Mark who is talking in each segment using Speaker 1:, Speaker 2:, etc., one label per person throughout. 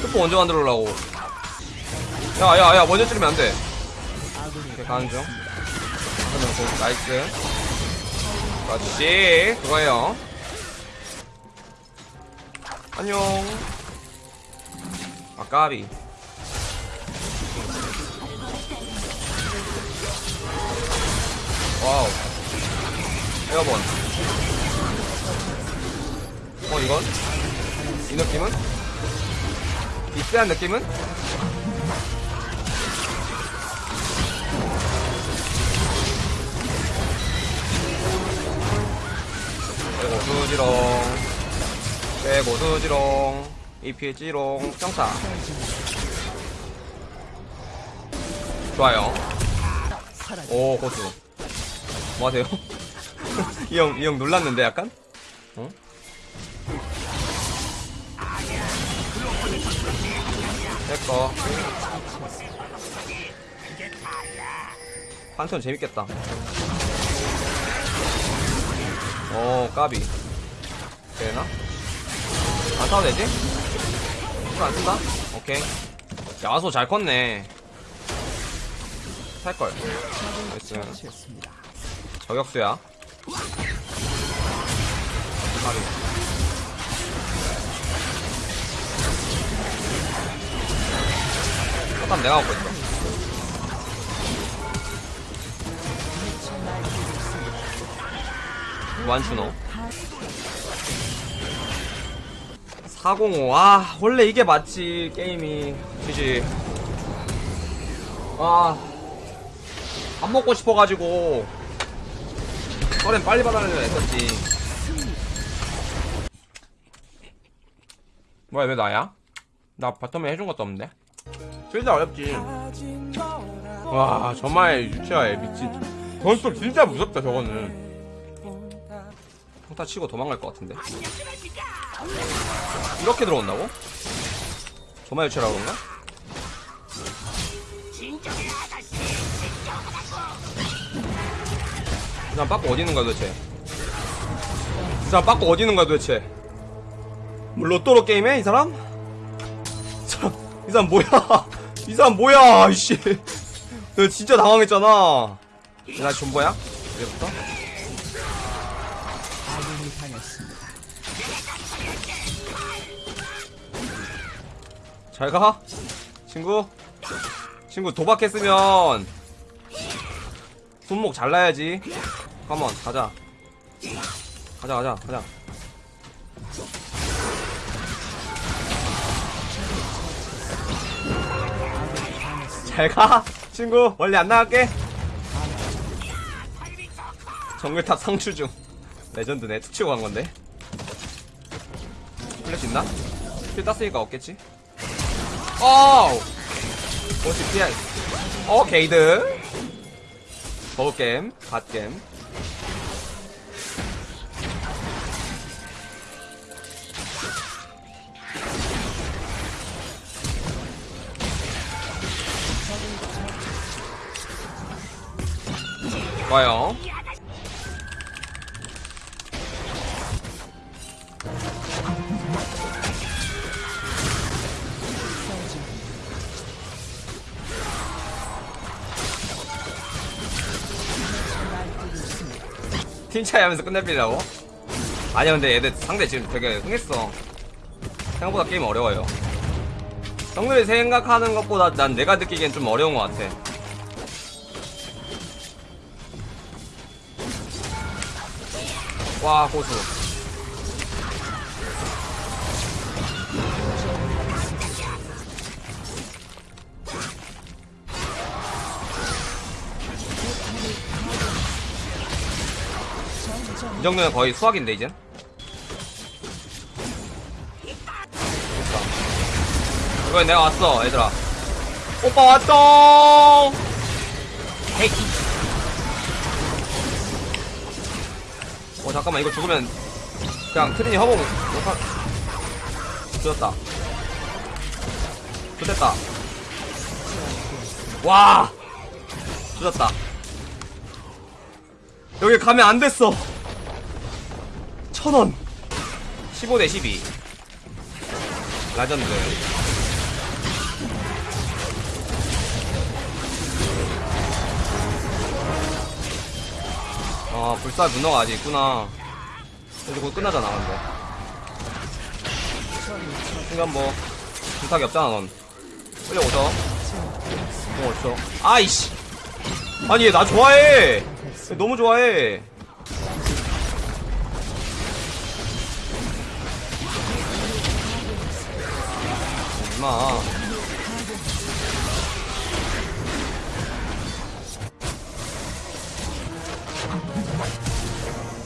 Speaker 1: 슈퍼 언제 만들어려고? 야야야 먼저 찌르면 안돼. 이렇게 가는 중. 나이스. 그렇지. 그거예요 안녕 아 까비 와우 에어본 어 이건? 이 느낌은? 이 쎄한 느낌은? 빼고 수지롱 빼고 수지롱 이피지롱 평타 좋아요 오 고수 뭐하세요? 이형 이 형 놀랐는데 약간? 어? 내꺼 판턴 재밌겠다 오 까비 되나? 안 타도 되지? 이거 안 쓴다? 오케이. 야소 잘 컸네. 살걸. 나이스 저격수야. 까비 잠깐 내가 갖고 있어? 완슈노 405. 아, 원래 이게 맞지, 게임이. 그지. 아. 밥 먹고 싶어가지고. 서렌 빨리 받아내려 했었지. 뭐야, 왜 나야? 나 바텀에 해준 것도 없는데? 진짜 어렵지. 와, 정말 유치하에 미친. 건술 진짜 무섭다, 저거는. 평타 치고 도망갈 것 같은데. 이렇게 들어온다고? 조마 유치라고 그런가? 이 사람 빠꾸 어디 있는 거야 도대체? 이 사람 빠꾸 어디 있는 거야 도대체? 뭐 로또로 게임해 이 사람? 이 사람, 이 사람 뭐야? 이 사람 뭐야? 이씨, 너 진짜 당황했잖아. 나 존버야? 이제부터? 잘 가? 친구? 친구 도박했으면 손목 잘라야지. 컴온 가자. 가자 가자 가자. 잘가. 친구 원래 안 나갈게. 정글탑 상추 중 레전드네 툭 치고 간 건데. 플래시 있나? 필 땄으니까 없겠지? 어우! 오시 피해 어 게이드. 버그게임 갓게임. 좋아요 팀 차이 하면서 끝내버리라고? 아니야 근데 얘들 상대 지금 되게 흥했어. 생각보다 게임 어려워요. 형들이 생각하는 것보다 난 내가 느끼기엔 좀 어려운 것 같아. 와 고수 이 정도면 거의 수학인데 이젠? 이번엔 내가 왔어 얘들아. 오빠 왔어! 헤이 어 잠깐만 이거 죽으면 그냥 트린이 허공 못하 죽었다. 좋됐다. 와! 죽었다. 여기 가면 안 됐어 천원. 15 대 12 라전드. 아 불사 문어가 아직 있구나. 이제 곧 끝나잖아 근데. 순간 뭐 불탁이 없잖아 넌. 빨리 오죠? 뭐 없어? 아이씨! 아니 얘 나 좋아해! 얘 너무 좋아해 마.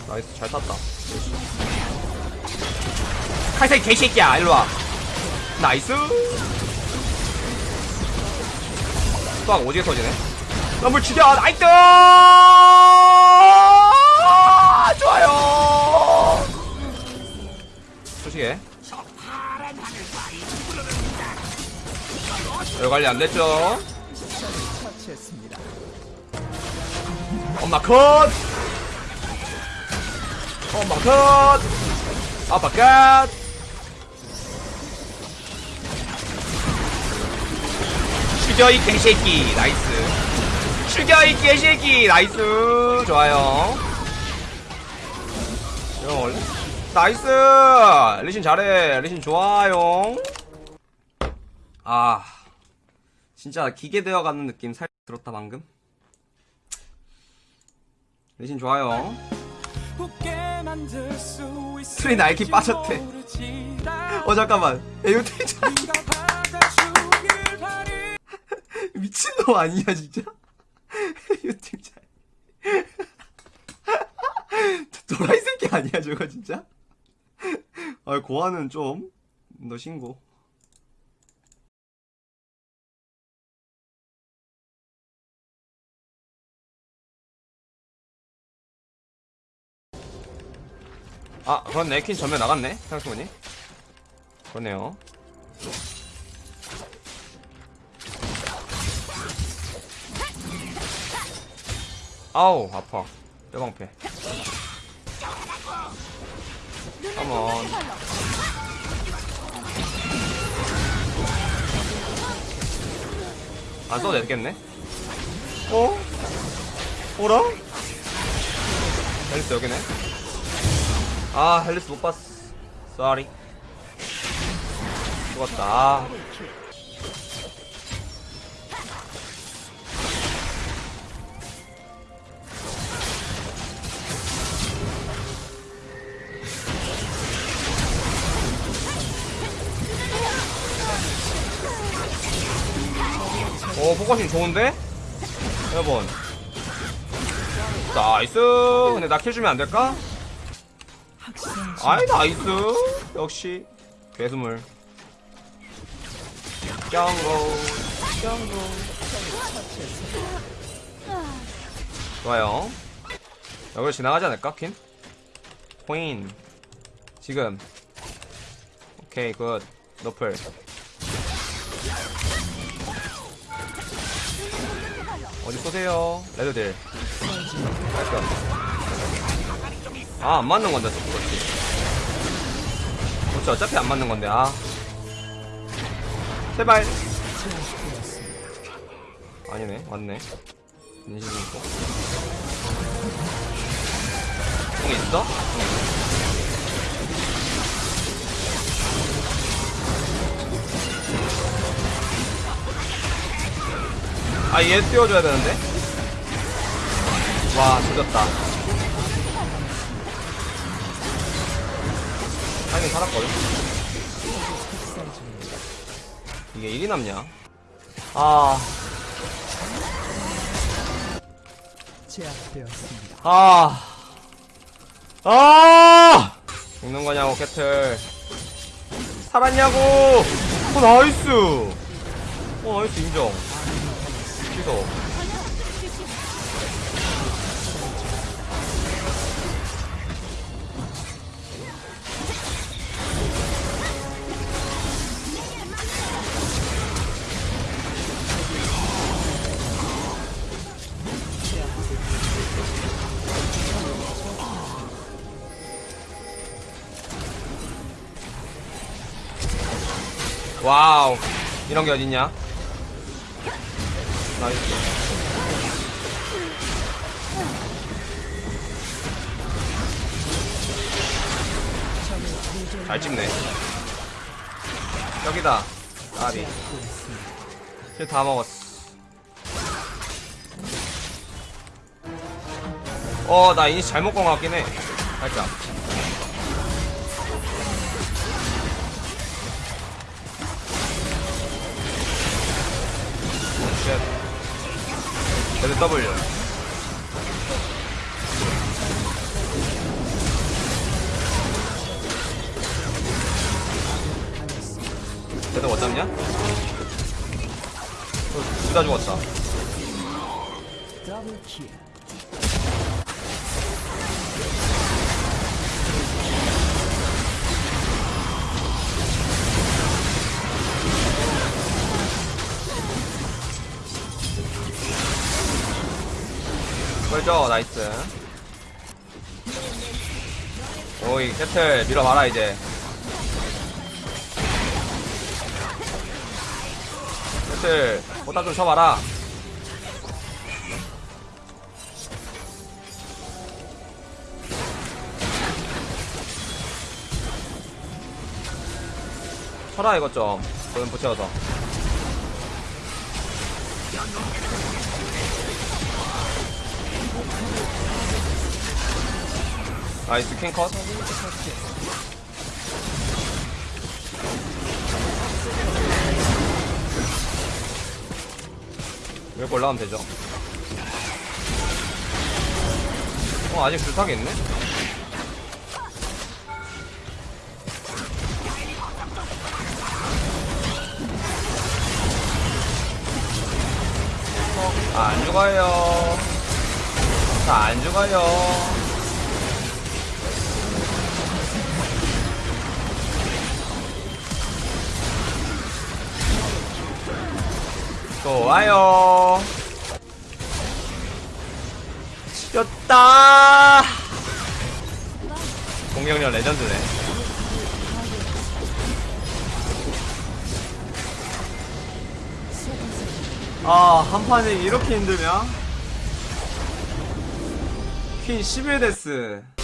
Speaker 1: 나이스 잘 탔다. 칼색 개새끼야 일로 와. 나이스. 또한 오지게 터지네. 럼블 죽여 나이스 별 관리 안 됐죠? 엄마 컷! 엄마 컷! 아빠 컷 죽여 이 개새끼 나이스. 죽여 이 개새끼 나이스. 좋아요. 형 원래 나이스! 리신 잘해. 리신 좋아요. 아 진짜 기계 되어가는 느낌 살 들었다 방금? 리신 좋아요.
Speaker 2: 트리 나이키 빠졌대.
Speaker 1: 어 잠깐만. 진짜 미친놈 아니야 진짜? 진짜 도라이 새끼 아니야 저거 진짜? 아 고아는 좀 너 신고 아 그렇네. 퀸 전면 나갔네 생각해보니 그렇네요. 아우 아파. 뼈방패. 컴온. 안 써도 되겠네? 어? 어라? 헬리스 여기네 아 헬리스 못 봤어 쏘리 죽었다 아. 오 포커싱 좋은데? 여러분 나이스 근데 나 킬 주면 안 될까? 아이 나이스. 역시 괴수물. 짱고 짱고. 좋아요. 여기로 지나가지 않을까 퀸? 코인 지금. 오케이 굿. 노플. 어디 쏘세요? 레드딜 아, 안 맞는 건데, 또 그렇지. 그렇지, 어차피 안 맞는 건데, 아. 제발. 아니네, 맞네. 인식이 있고. 공 있어? 아, 얘 띄워줘야 되는데? 와, 죽였다. 살긴 살았거든. 이게 일이 남냐? 아,
Speaker 2: 제압되었습니다.
Speaker 1: 아, 아! 죽는 거냐고, 캐틀. 살았냐고! 어, 나이스! 어, 나이스, 인정. 취소. 와우. 이런 게 어딨냐? 나이스. 잘 찍네. 여기다. 아리. 힐다 먹었어. 어, 나 이니시 잘못 건것 같긴 해. 살짝. 쉣. 레드 W. 레드 못 잡냐? 둘다 죽었다. 그죠 나이스. 오이 캐틀 밀어봐라 이제. 캐틀 보따 좀 쳐봐라. 쳐라 이것 좀. 고연 붙여서 나이스 킹컷. 이렇게 올라가면 되죠. 어 아직 불타게 있네? 아, 안 죽어요 자, 안 죽어요 좋아요. 지렸다. 공격력 레전드네. 아, 한 판에 이렇게 힘들면? 퀸 11데스.